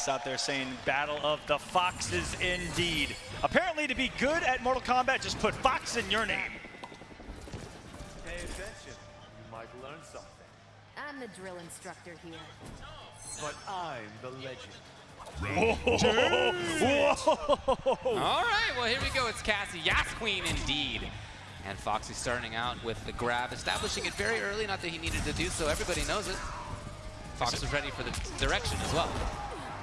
Gas out there saying Battle of the Foxes indeed. Apparently to be good at Mortal Kombat, just put Fox in your name. Pay attention. You might learn something. I'm the drill instructor here. But I'm the legend. Whoa. Whoa. All right, well, here we go. It's Cassie. Yas Queen, indeed. And Foxy starting out with the grab, establishing it very early. Not that he needed to do so. Everybody knows it. Fox was ready for the direction as well.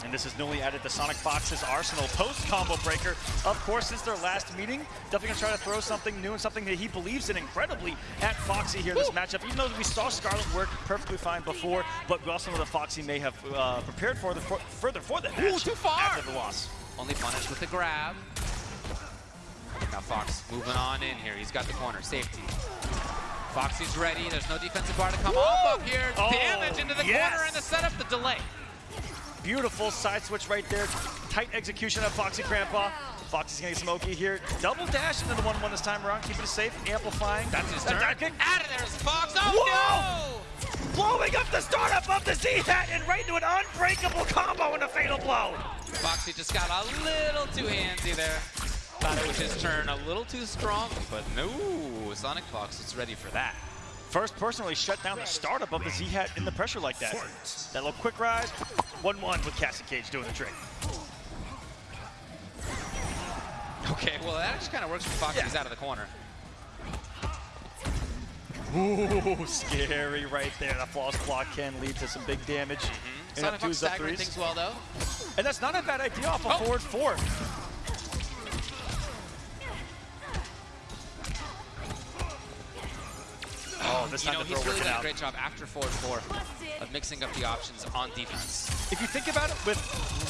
And this is newly added to Sonic Fox's arsenal post-combo breaker. Of course, since their last meeting, definitely gonna try to throw something new and something that he believes in incredibly at Foxy here in this matchup. Even though we saw Skarlet work perfectly fine before, but we also know that Foxy may have uh, prepared for the for, further for the match too far! after the loss. Only punished with the grab. Now Fox moving on in here. He's got the corner. Safety. Foxy's ready. There's no defensive bar to come Woo! off up here. Oh, Damage into the yes! corner and the setup, the delay. Beautiful side switch right there. Tight execution of Foxy Grandpa. Foxy's gonna get smoky here. Double dash into the 1-1 this time around, keeping it safe, amplifying. That's his turn. Out of there is Fox. Oh, Whoa! Blowing up the startup of the Z-Hat and right into an unbreakable combo and a fatal blow. Foxy just got a little too handsy there. Thought it was his turn a little too strong, but no. Sonic Fox is ready for that. First person really shut down the startup of the Z-Hat in the pressure like that. That little quick rise, 1-1 with Cassie Cage doing the trick. Okay, well, that actually kind of works for Fox. Yeah. He's out of the corner. Ooh, scary right there. That flawless block can lead to some big damage. Mm-hmm. And Sonic up Fox staggering things well, though. And that's not a bad idea off a Oh. forward four. Oh, this You know, the he's really working done a great job after forward four of mixing up the options on defense. If you think about it with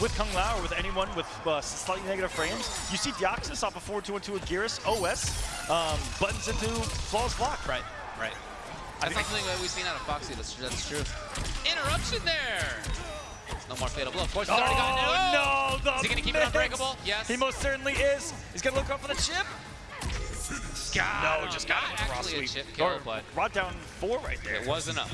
with Kung Lao or with anyone with uh, slightly negative frames, you see Deoxys off a four two and two with Gearus OS um, buttons into flawless block. Right, right. That's not something that we've seen out of Foxy. That's, that's true. Interruption there. No more fatal blow. Of course, he's already gotten it. Oh, no! The Is he gonna keep it unbreakable? Yes. He most certainly is. He's gonna look up for the chip. Got no, just got Not him with raw actually a chip kill, Or but brought down four right there. it was enough.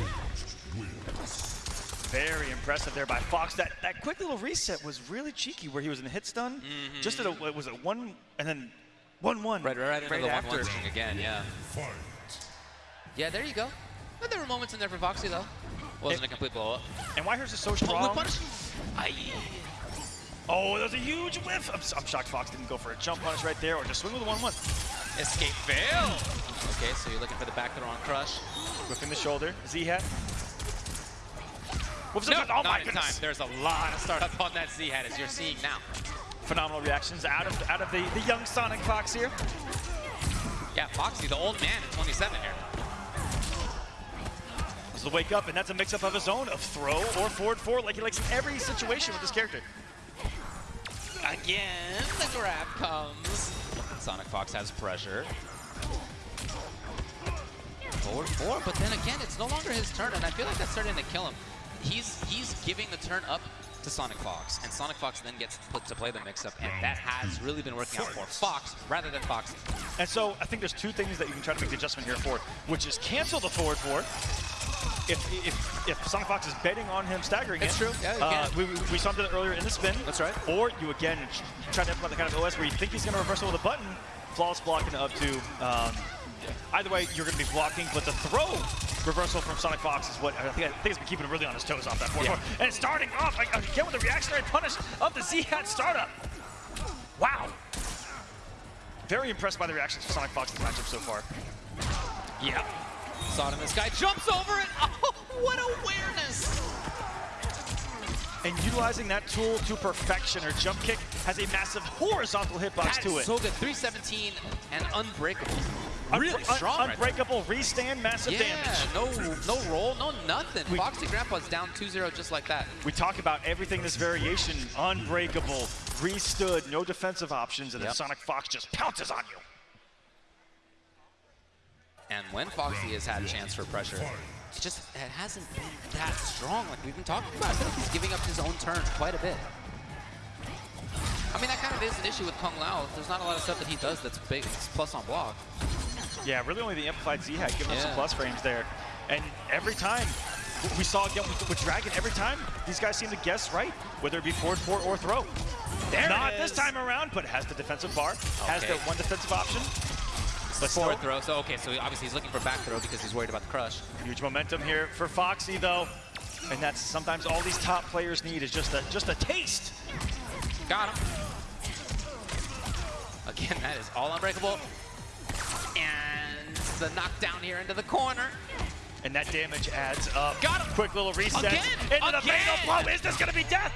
Very impressive there by Fox. That that quick little reset was really cheeky, where he was in the hit stun. Mm-hmm. Just at a it was a one and then one one. Right, right, right the after. one-one again, yeah. Yeah, there you go. But there were moments in there for Foxy, though. Wasn't a complete blow-up. And Whitehurst is so Oh, strong. whip punish. Aye. Oh, that was a huge whiff. I'm, I'm shocked Fox didn't go for a jump punish right there or just swing with a one one. Escape fail. Okay, so you're looking for the back throw on Crush. Whipping the shoulder. Z hat. Whoops, No, oh my in goodness. time. There's a lot of startup on that Z-Hat, as you're seeing now. Phenomenal reactions out of out of the, the young Sonic Fox here. Yeah, Foxy, the old man at 27 here. This is the wake up, and that's a mix up of his own of throw or forward four, like he likes in every situation with this character. Again, the grab comes. Sonic Fox has pressure. Forward four, but then again, it's no longer his turn, and I feel like that's starting to kill him. He's he's giving the turn up to Sonic Fox, and Sonic Fox then gets put to play the mix-up, and that has really been working out for Fox rather than Fox. And so I think there's two things that you can try to make the adjustment here for, which is cancel the forward four. If, if, if Sonic Fox is betting on him staggering It's it, true. Yeah, uh, we, we- saw him do earlier in the spin. That's right. Or you again try to implement the kind of OS where you think he's going to reversal with a button, flawless blocking up to. Um, either way, you're going to be blocking, but the throw reversal from Sonic Fox is what I think, I think has been keeping him really on his toes off that forward Yeah. four. And it's starting off like, again with the reactionary punish of the Z-Hat startup. Wow. Very impressed by the reactions for Sonic Fox's matchup so far. Yeah. In this guy, jumps over it. Oh, what awareness! And utilizing that tool to perfection, her jump kick has a massive horizontal hitbox to it. so good. 317 and unbreakable. Really un- strong. right there. unbreakable restand, massive Yeah, damage. no, no roll, no nothing. We- Foxy Grandpa's down 2-0 just like that. We talk about everything this variation, unbreakable, restood, no defensive options, and then Sonic Fox just pounces on you. And when Foxy has had a chance for pressure, it just it hasn't been that strong like we've been talking about. I feel like he's giving up his own turn quite a bit. I mean, that kind of is an issue with Kung Lao. There's not a lot of stuff that he does that's big, it's plus on block. Yeah, really only the amplified Z-Hat giving us some plus frames there. And every time we saw again with, with Dragon every time, these guys seem to guess right, whether it be forward four or throw. There Not this time around, but has the defensive bar, has the one defensive option. But Forward still, throw. So oh, okay, so obviously he's looking for back throw because he's worried about the crush. huge momentum here for Foxy though. And that's sometimes all these top players need is just a just a taste. Got him. Again, that is all unbreakable. And the knockdown here into the corner. And that damage adds up. Got him. Quick little reset Again. into the fatal Again. blow. Is this gonna be death?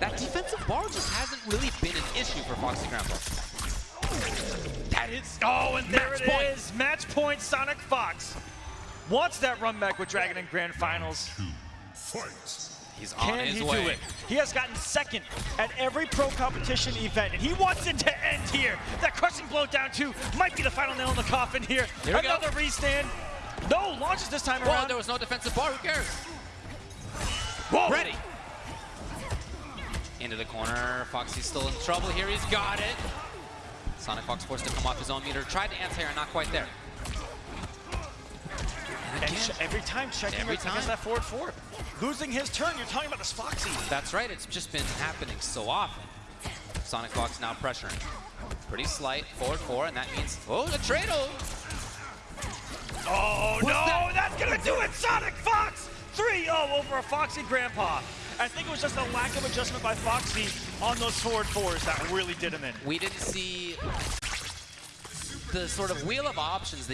That defensive bar just hasn't really been an issue for Foxy Grandpa. Is. Oh, and there Match it point. is. Match point. Sonic Fox wants that run back with Dragon in Grand Finals. He's on Can his he way. do it? He has gotten second at every pro competition event, and he wants it to end here. That crushing blow down two might be the final nail in the coffin here. Here we go. Another restand. No launches this time Well, around. there was no defensive bar. Who cares? Whoa. Ready. Into the corner. Foxy's still in trouble here. He's got it. Sonic Fox forced to come off his own meter. Tried to anti-air, not quite there. And And again, ch- every time checking Every against time. that forward four. Losing his turn, you're talking about this Foxy. that's right. It's just been happening so often. Sonic Fox now pressuring. Pretty slight. Forward four, and that means... Oh, the Trado! Oh no, that? that's gonna do it, Sonic Fox! 3-0 over a Foxy Grandpa. I think it was just a lack of adjustment by Foxy on those forward fours that really did him in. We didn't see the sort of wheel of options that